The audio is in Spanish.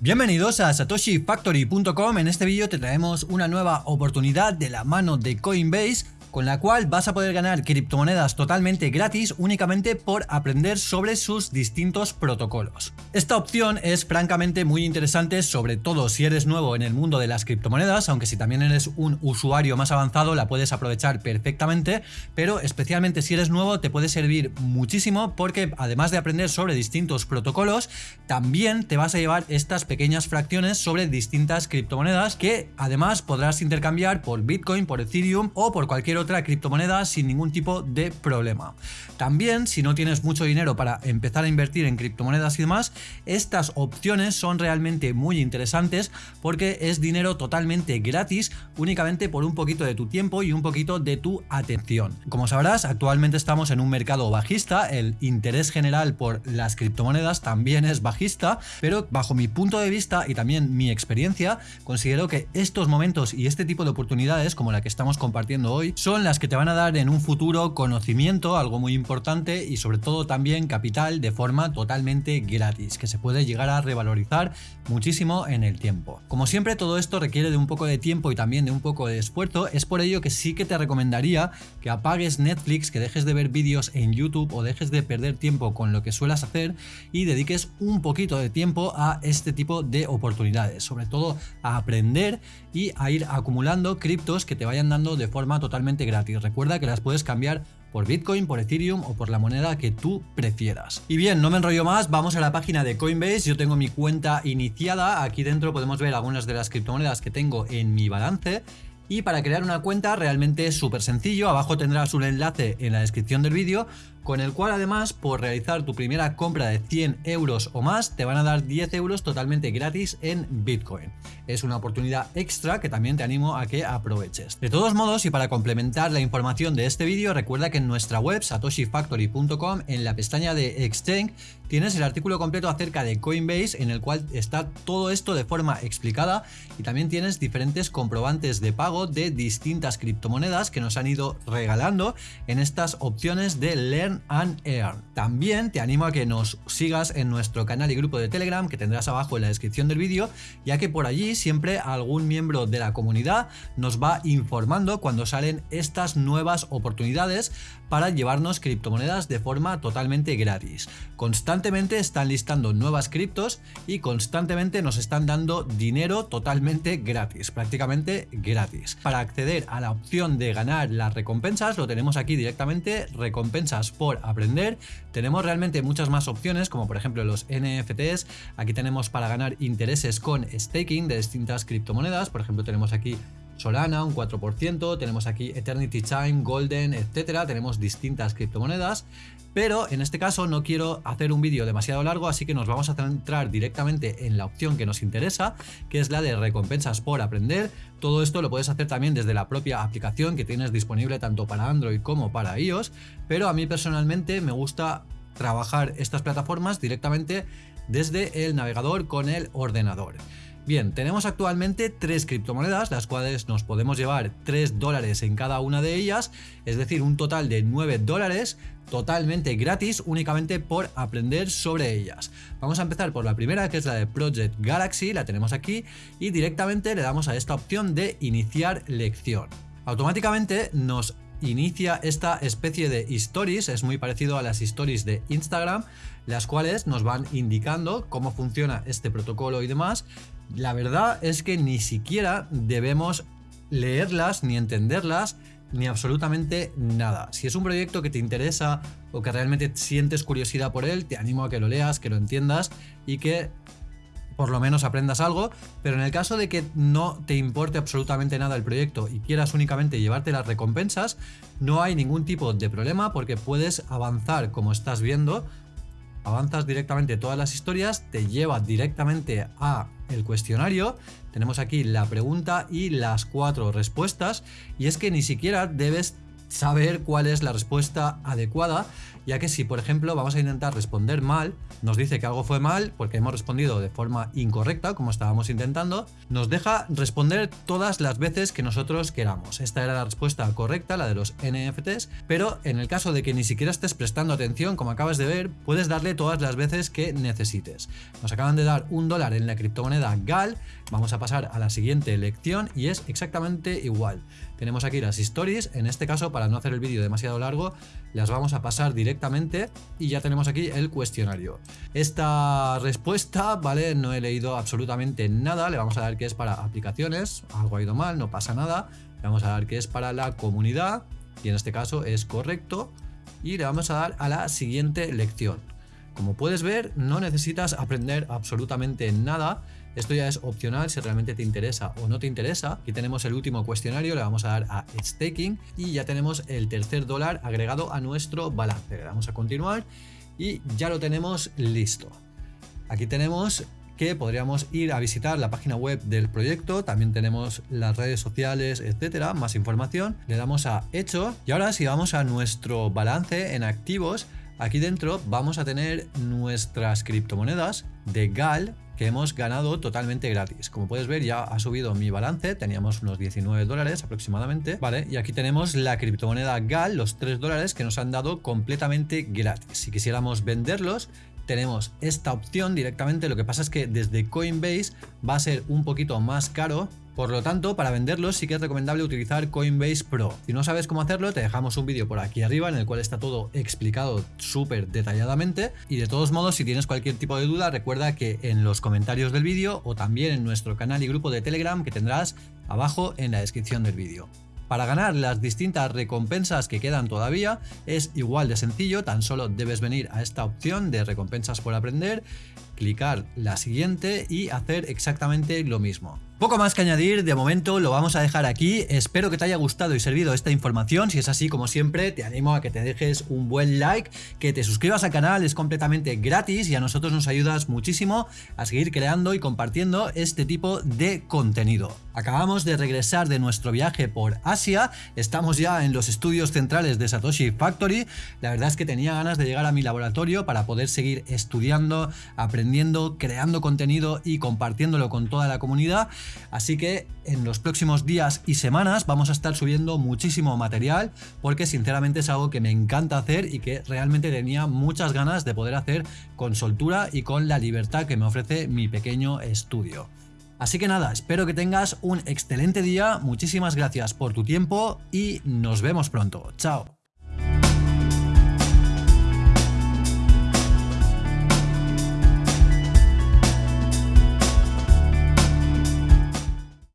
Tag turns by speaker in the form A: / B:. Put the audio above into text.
A: Bienvenidos a satoshifactory.com, en este vídeo te traemos una nueva oportunidad de la mano de Coinbase con la cual vas a poder ganar criptomonedas totalmente gratis únicamente por aprender sobre sus distintos protocolos. Esta opción es francamente muy interesante, sobre todo si eres nuevo en el mundo de las criptomonedas, aunque si también eres un usuario más avanzado la puedes aprovechar perfectamente, pero especialmente si eres nuevo te puede servir muchísimo porque además de aprender sobre distintos protocolos, también te vas a llevar estas pequeñas fracciones sobre distintas criptomonedas que además podrás intercambiar por Bitcoin, por Ethereum o por cualquier otra criptomoneda sin ningún tipo de problema. También, si no tienes mucho dinero para empezar a invertir en criptomonedas y demás, estas opciones son realmente muy interesantes porque es dinero totalmente gratis únicamente por un poquito de tu tiempo y un poquito de tu atención. Como sabrás, actualmente estamos en un mercado bajista, el interés general por las criptomonedas también es bajista, pero bajo mi punto de vista y también mi experiencia, considero que estos momentos y este tipo de oportunidades como la que estamos compartiendo hoy son las que te van a dar en un futuro conocimiento, algo muy importante y sobre todo también capital de forma totalmente gratis, que se puede llegar a revalorizar muchísimo en el tiempo. Como siempre todo esto requiere de un poco de tiempo y también de un poco de esfuerzo, es por ello que sí que te recomendaría que apagues Netflix, que dejes de ver vídeos en YouTube o dejes de perder tiempo con lo que suelas hacer y dediques un poquito de tiempo a este tipo de oportunidades, sobre todo a aprender y a ir acumulando criptos que te vayan dando de forma totalmente gratis. Recuerda que las puedes cambiar por Bitcoin, por Ethereum o por la moneda que tú prefieras. Y bien, no me enrollo más, vamos a la página de Coinbase, yo tengo mi cuenta iniciada, aquí dentro podemos ver algunas de las criptomonedas que tengo en mi balance y para crear una cuenta realmente es súper sencillo, abajo tendrás un enlace en la descripción del vídeo con el cual además por realizar tu primera compra de 100 euros o más te van a dar 10 euros totalmente gratis en Bitcoin. Es una oportunidad extra que también te animo a que aproveches. De todos modos y para complementar la información de este vídeo recuerda que en nuestra web satoshifactory.com en la pestaña de Exchange tienes el artículo completo acerca de Coinbase en el cual está todo esto de forma explicada y también tienes diferentes comprobantes de pago de distintas criptomonedas que nos han ido regalando en estas opciones de And Earn. También te animo a que nos sigas en nuestro canal y grupo de Telegram que tendrás abajo en la descripción del vídeo, ya que por allí siempre algún miembro de la comunidad nos va informando cuando salen estas nuevas oportunidades para llevarnos criptomonedas de forma totalmente gratis. Constantemente están listando nuevas criptos y constantemente nos están dando dinero totalmente gratis, prácticamente gratis. Para acceder a la opción de ganar las recompensas lo tenemos aquí directamente, recompensas por aprender. Tenemos realmente muchas más opciones, como por ejemplo los NFTs. Aquí tenemos para ganar intereses con staking de distintas criptomonedas. Por ejemplo, tenemos aquí Solana, un 4%, tenemos aquí Eternity Time, Golden, etcétera, tenemos distintas criptomonedas, pero en este caso no quiero hacer un vídeo demasiado largo, así que nos vamos a centrar directamente en la opción que nos interesa, que es la de recompensas por aprender. Todo esto lo puedes hacer también desde la propia aplicación que tienes disponible tanto para Android como para iOS, pero a mí personalmente me gusta trabajar estas plataformas directamente desde el navegador con el ordenador. Bien, tenemos actualmente tres criptomonedas, las cuales nos podemos llevar 3 dólares en cada una de ellas, es decir, un total de 9 dólares totalmente gratis únicamente por aprender sobre ellas. Vamos a empezar por la primera que es la de Project Galaxy, la tenemos aquí y directamente le damos a esta opción de iniciar lección. Automáticamente nos inicia esta especie de stories, es muy parecido a las stories de Instagram, las cuales nos van indicando cómo funciona este protocolo y demás, la verdad es que ni siquiera debemos leerlas ni entenderlas ni absolutamente nada. Si es un proyecto que te interesa o que realmente sientes curiosidad por él, te animo a que lo leas, que lo entiendas y que por lo menos aprendas algo, pero en el caso de que no te importe absolutamente nada el proyecto y quieras únicamente llevarte las recompensas, no hay ningún tipo de problema porque puedes avanzar como estás viendo avanzas directamente todas las historias, te lleva directamente a el cuestionario, tenemos aquí la pregunta y las cuatro respuestas. Y es que ni siquiera debes saber cuál es la respuesta adecuada ya que si por ejemplo vamos a intentar responder mal, nos dice que algo fue mal porque hemos respondido de forma incorrecta, como estábamos intentando, nos deja responder todas las veces que nosotros queramos. Esta era la respuesta correcta, la de los NFTs, pero en el caso de que ni siquiera estés prestando atención, como acabas de ver, puedes darle todas las veces que necesites. Nos acaban de dar un dólar en la criptomoneda GAL, vamos a pasar a la siguiente lección y es exactamente igual. Tenemos aquí las stories, en este caso para no hacer el vídeo demasiado largo, las vamos a pasar directamente y ya tenemos aquí el cuestionario. Esta respuesta, ¿vale? No he leído absolutamente nada, le vamos a dar que es para aplicaciones, algo ha ido mal, no pasa nada, le vamos a dar que es para la comunidad y en este caso es correcto y le vamos a dar a la siguiente lección. Como puedes ver, no necesitas aprender absolutamente nada. Esto ya es opcional si realmente te interesa o no te interesa. Aquí tenemos el último cuestionario, le vamos a dar a Staking y ya tenemos el tercer dólar agregado a nuestro balance. Le damos a continuar y ya lo tenemos listo. Aquí tenemos que podríamos ir a visitar la página web del proyecto, también tenemos las redes sociales, etcétera, más información. Le damos a hecho y ahora si vamos a nuestro balance en activos, Aquí dentro vamos a tener nuestras criptomonedas de GAL que hemos ganado totalmente gratis. Como puedes ver ya ha subido mi balance, teníamos unos 19 dólares aproximadamente, ¿vale? Y aquí tenemos la criptomoneda GAL, los 3 dólares que nos han dado completamente gratis. Si quisiéramos venderlos, tenemos esta opción directamente, lo que pasa es que desde Coinbase va a ser un poquito más caro por lo tanto, para venderlos sí que es recomendable utilizar Coinbase Pro. Si no sabes cómo hacerlo, te dejamos un vídeo por aquí arriba en el cual está todo explicado súper detalladamente. Y de todos modos, si tienes cualquier tipo de duda, recuerda que en los comentarios del vídeo o también en nuestro canal y grupo de Telegram que tendrás abajo en la descripción del vídeo. Para ganar las distintas recompensas que quedan todavía es igual de sencillo, tan solo debes venir a esta opción de recompensas por aprender, clicar la siguiente y hacer exactamente lo mismo. Poco más que añadir, de momento lo vamos a dejar aquí, espero que te haya gustado y servido esta información, si es así como siempre te animo a que te dejes un buen like, que te suscribas al canal, es completamente gratis y a nosotros nos ayudas muchísimo a seguir creando y compartiendo este tipo de contenido. Acabamos de regresar de nuestro viaje por Asia, estamos ya en los estudios centrales de Satoshi Factory, la verdad es que tenía ganas de llegar a mi laboratorio para poder seguir estudiando, aprendiendo, creando contenido y compartiéndolo con toda la comunidad Así que en los próximos días y semanas vamos a estar subiendo muchísimo material porque sinceramente es algo que me encanta hacer y que realmente tenía muchas ganas de poder hacer con soltura y con la libertad que me ofrece mi pequeño estudio. Así que nada, espero que tengas un excelente día, muchísimas gracias por tu tiempo y nos vemos pronto. Chao.